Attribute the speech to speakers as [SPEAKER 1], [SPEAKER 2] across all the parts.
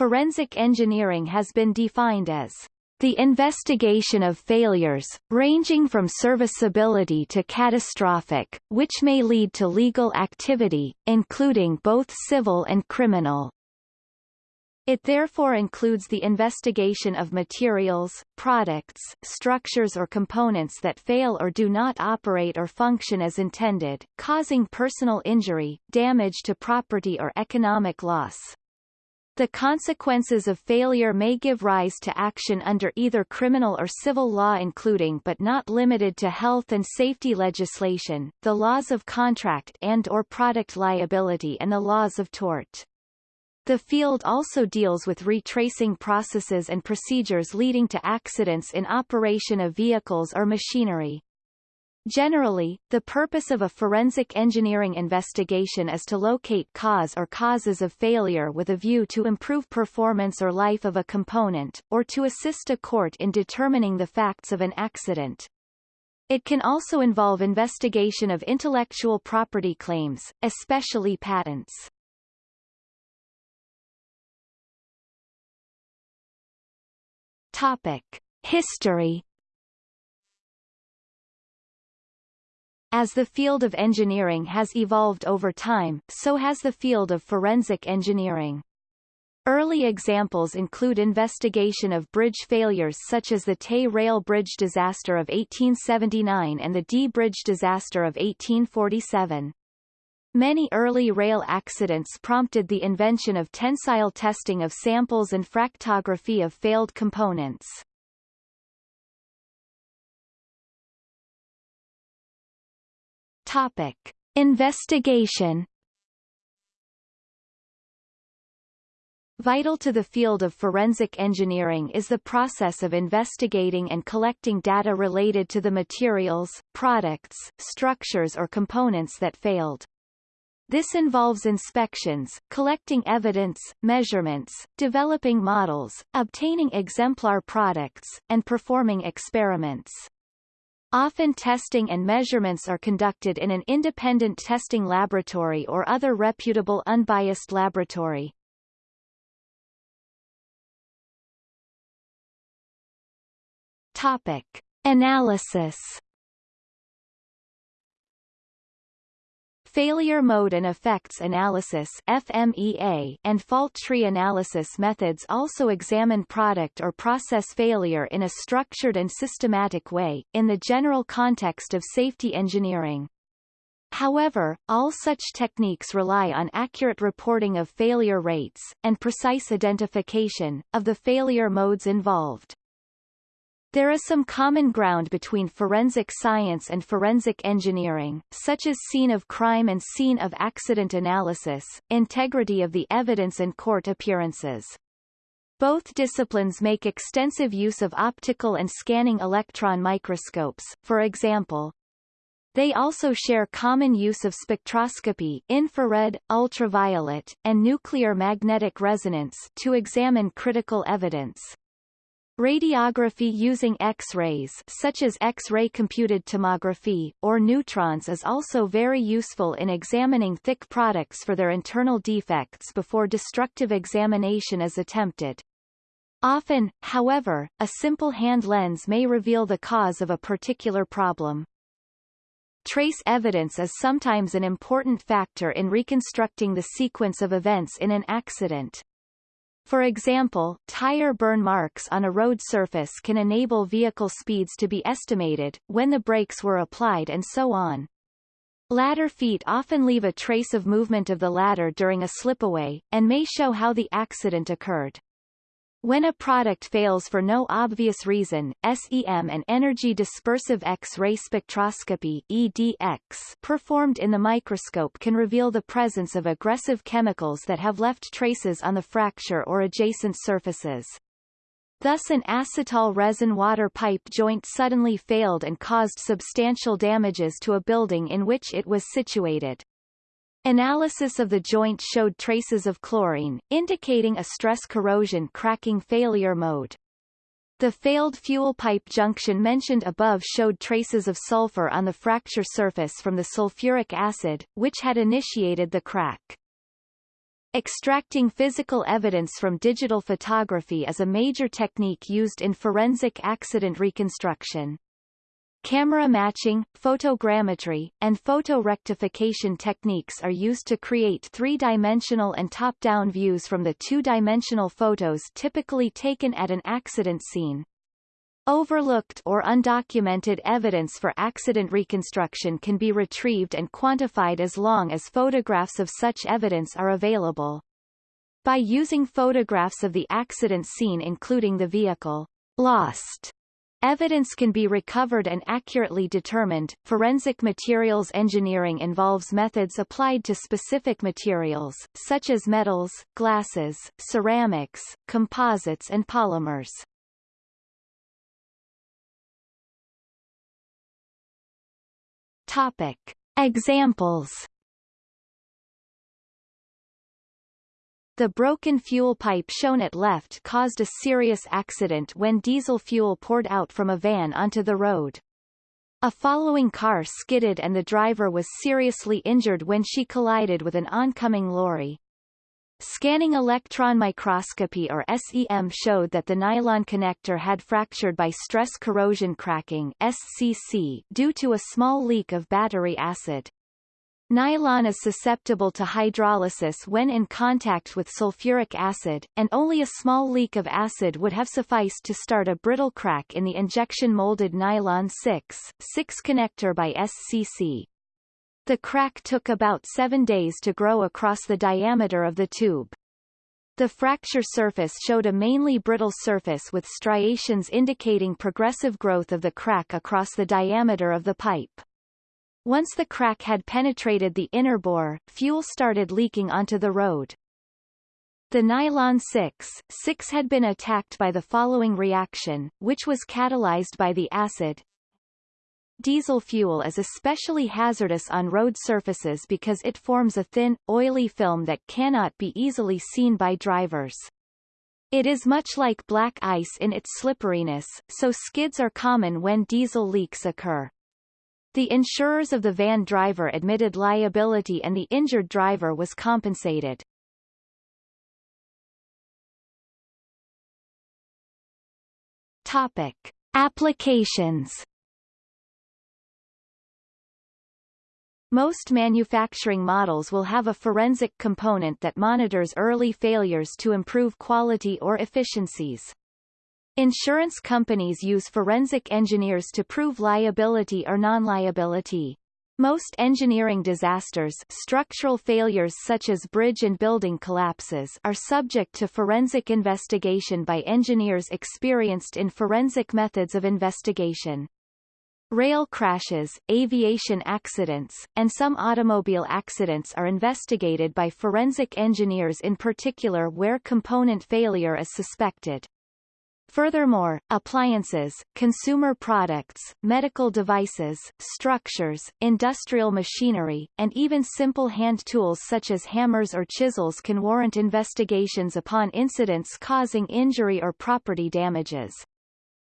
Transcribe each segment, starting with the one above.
[SPEAKER 1] forensic engineering has been defined as the investigation of failures, ranging from serviceability to catastrophic, which may lead to legal activity, including both civil and criminal. It therefore includes the investigation of materials, products, structures or components that fail or do not operate or function as intended, causing personal injury, damage to property or economic loss. The consequences of failure may give rise to action under either criminal or civil law including but not limited to health and safety legislation, the laws of contract and or product liability and the laws of tort. The field also deals with retracing processes and procedures leading to accidents in operation of vehicles or machinery. Generally, the purpose of a forensic engineering investigation is to locate cause or causes of failure with a view to improve performance or life of a component, or to assist a court in determining the facts of an accident. It can also involve investigation of intellectual property claims, especially patents. Topic. History As the field of engineering has evolved over time, so has the field of forensic engineering. Early examples include investigation of bridge failures such as the Tay Rail Bridge disaster of 1879 and the Dee Bridge disaster of 1847. Many early rail accidents prompted the invention of tensile testing of samples and fractography of failed components. Topic. Investigation Vital to the field of forensic engineering is the process of investigating and collecting data related to the materials, products, structures or components that failed. This involves inspections, collecting evidence, measurements, developing models, obtaining exemplar products, and performing experiments. Often testing and measurements are conducted in an independent testing laboratory or other reputable unbiased laboratory. Topic. Analysis Failure mode and effects analysis FMEA and fault tree analysis methods also examine product or process failure in a structured and systematic way, in the general context of safety engineering. However, all such techniques rely on accurate reporting of failure rates, and precise identification, of the failure modes involved. There is some common ground between forensic science and forensic engineering, such as scene of crime and scene of accident analysis, integrity of the evidence and court appearances. Both disciplines make extensive use of optical and scanning electron microscopes, for example. They also share common use of spectroscopy infrared, ultraviolet, and nuclear magnetic resonance to examine critical evidence. Radiography using X-rays such as X-ray computed tomography, or neutrons is also very useful in examining thick products for their internal defects before destructive examination is attempted. Often, however, a simple hand lens may reveal the cause of a particular problem. Trace evidence is sometimes an important factor in reconstructing the sequence of events in an accident. For example, tire burn marks on a road surface can enable vehicle speeds to be estimated, when the brakes were applied and so on. Ladder feet often leave a trace of movement of the ladder during a slipaway, and may show how the accident occurred. When a product fails for no obvious reason, SEM and energy dispersive X-ray spectroscopy EDX performed in the microscope can reveal the presence of aggressive chemicals that have left traces on the fracture or adjacent surfaces. Thus an acetal resin water pipe joint suddenly failed and caused substantial damages to a building in which it was situated. Analysis of the joint showed traces of chlorine, indicating a stress corrosion cracking failure mode. The failed fuel pipe junction mentioned above showed traces of sulfur on the fracture surface from the sulfuric acid, which had initiated the crack. Extracting physical evidence from digital photography is a major technique used in forensic accident reconstruction. Camera matching, photogrammetry, and photo rectification techniques are used to create three-dimensional and top-down views from the two-dimensional photos typically taken at an accident scene. Overlooked or undocumented evidence for accident reconstruction can be retrieved and quantified as long as photographs of such evidence are available. By using photographs of the accident scene including the vehicle lost Evidence can be recovered and accurately determined. Forensic materials engineering involves methods applied to specific materials, such as metals, glasses, ceramics, composites and polymers. Topic. Examples The broken fuel pipe shown at left caused a serious accident when diesel fuel poured out from a van onto the road. A following car skidded and the driver was seriously injured when she collided with an oncoming lorry. Scanning electron microscopy or SEM showed that the nylon connector had fractured by stress corrosion cracking SCC due to a small leak of battery acid. Nylon is susceptible to hydrolysis when in contact with sulfuric acid, and only a small leak of acid would have sufficed to start a brittle crack in the injection molded nylon 6, 6 connector by SCC. The crack took about seven days to grow across the diameter of the tube. The fracture surface showed a mainly brittle surface with striations indicating progressive growth of the crack across the diameter of the pipe. Once the crack had penetrated the inner bore, fuel started leaking onto the road. The nylon 6, 6 had been attacked by the following reaction, which was catalyzed by the acid, Diesel fuel is especially hazardous on road surfaces because it forms a thin, oily film that cannot be easily seen by drivers. It is much like black ice in its slipperiness, so skids are common when diesel leaks occur. The insurers of the van driver admitted liability and the injured driver was compensated. Topic. Applications Most manufacturing models will have a forensic component that monitors early failures to improve quality or efficiencies. Insurance companies use forensic engineers to prove liability or non-liability. Most engineering disasters structural failures such as bridge and building collapses are subject to forensic investigation by engineers experienced in forensic methods of investigation. Rail crashes, aviation accidents, and some automobile accidents are investigated by forensic engineers in particular where component failure is suspected. Furthermore, appliances, consumer products, medical devices, structures, industrial machinery, and even simple hand tools such as hammers or chisels can warrant investigations upon incidents causing injury or property damages.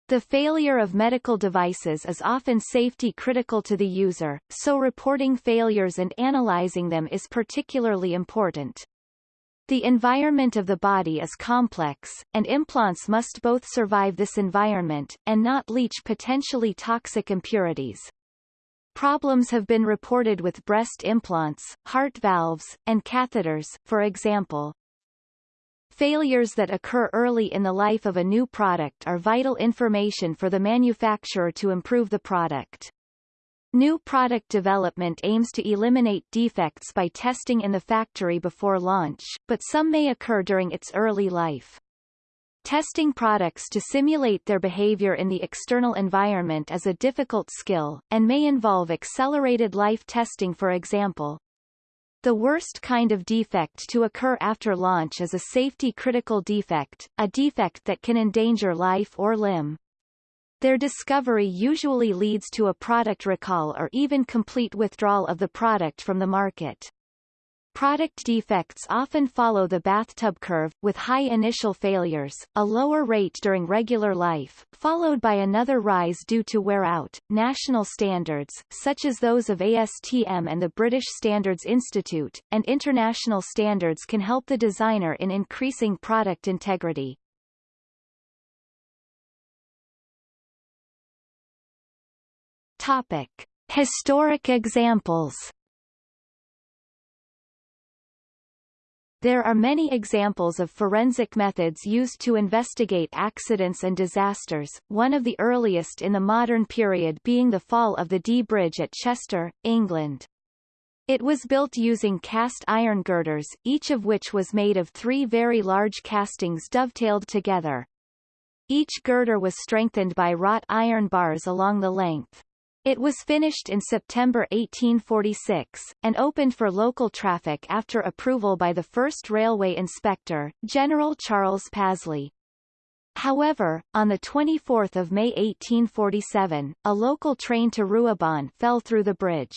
[SPEAKER 1] The failure of medical devices is often safety critical to the user, so reporting failures and analyzing them is particularly important. The environment of the body is complex, and implants must both survive this environment, and not leach potentially toxic impurities. Problems have been reported with breast implants, heart valves, and catheters, for example. Failures that occur early in the life of a new product are vital information for the manufacturer to improve the product. New product development aims to eliminate defects by testing in the factory before launch, but some may occur during its early life. Testing products to simulate their behavior in the external environment is a difficult skill, and may involve accelerated life testing for example, the worst kind of defect to occur after launch is a safety-critical defect, a defect that can endanger life or limb. Their discovery usually leads to a product recall or even complete withdrawal of the product from the market. Product defects often follow the bathtub curve, with high initial failures, a lower rate during regular life, followed by another rise due to wear out. National standards, such as those of ASTM and the British Standards Institute, and international standards can help the designer in increasing product integrity. Topic. Historic examples There are many examples of forensic methods used to investigate accidents and disasters, one of the earliest in the modern period being the fall of the Dee Bridge at Chester, England. It was built using cast iron girders, each of which was made of three very large castings dovetailed together. Each girder was strengthened by wrought iron bars along the length. It was finished in September 1846, and opened for local traffic after approval by the first railway inspector, General Charles Pasley. However, on 24 May 1847, a local train to Ruabon fell through the bridge.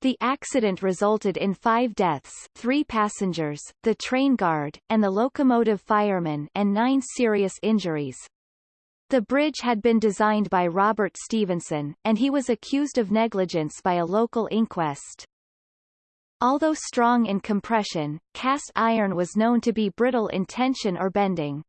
[SPEAKER 1] The accident resulted in five deaths three passengers, the train guard, and the locomotive fireman and nine serious injuries. The bridge had been designed by Robert Stephenson, and he was accused of negligence by a local inquest. Although strong in compression, cast iron was known to be brittle in tension or bending.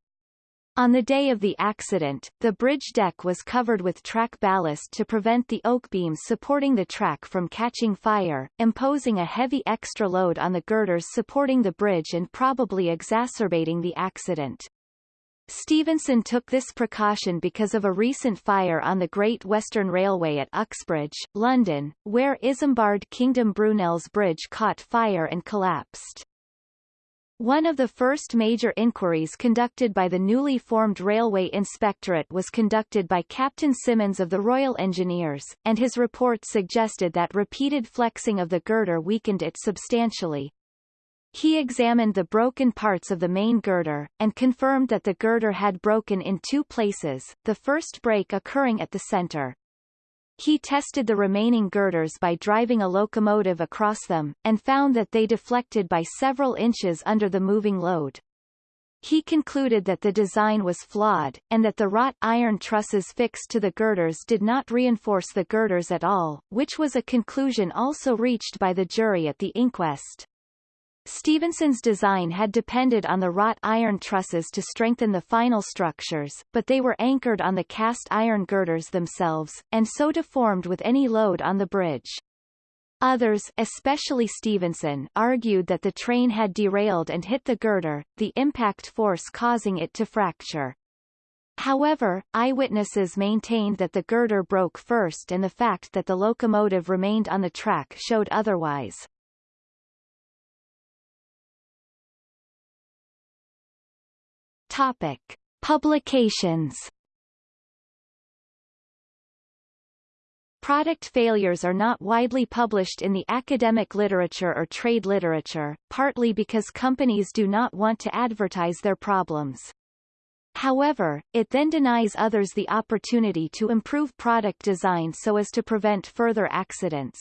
[SPEAKER 1] On the day of the accident, the bridge deck was covered with track ballast to prevent the oak beams supporting the track from catching fire, imposing a heavy extra load on the girders supporting the bridge and probably exacerbating the accident. Stephenson took this precaution because of a recent fire on the Great Western Railway at Uxbridge, London, where Isambard Kingdom Brunel's bridge caught fire and collapsed. One of the first major inquiries conducted by the newly formed Railway Inspectorate was conducted by Captain Simmons of the Royal Engineers, and his report suggested that repeated flexing of the girder weakened it substantially, he examined the broken parts of the main girder, and confirmed that the girder had broken in two places, the first break occurring at the center. He tested the remaining girders by driving a locomotive across them, and found that they deflected by several inches under the moving load. He concluded that the design was flawed, and that the wrought iron trusses fixed to the girders did not reinforce the girders at all, which was a conclusion also reached by the jury at the inquest. Stephenson's design had depended on the wrought iron trusses to strengthen the final structures, but they were anchored on the cast iron girders themselves, and so deformed with any load on the bridge. Others, especially Stephenson, argued that the train had derailed and hit the girder, the impact force causing it to fracture. However, eyewitnesses maintained that the girder broke first and the fact that the locomotive remained on the track showed otherwise. Topic. Publications Product failures are not widely published in the academic literature or trade literature, partly because companies do not want to advertise their problems. However, it then denies others the opportunity to improve product design so as to prevent further accidents.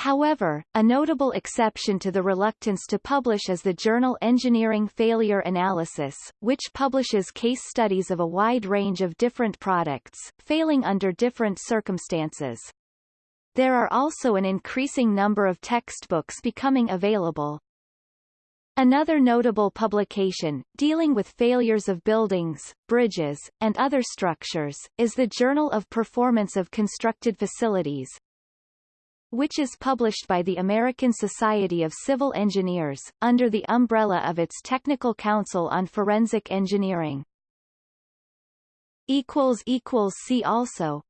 [SPEAKER 1] However, a notable exception to the reluctance to publish is the journal Engineering Failure Analysis, which publishes case studies of a wide range of different products, failing under different circumstances. There are also an increasing number of textbooks becoming available. Another notable publication, dealing with failures of buildings, bridges, and other structures, is the Journal of Performance of Constructed Facilities, which is published by the American Society of Civil Engineers, under the umbrella of its Technical Council on Forensic Engineering. See also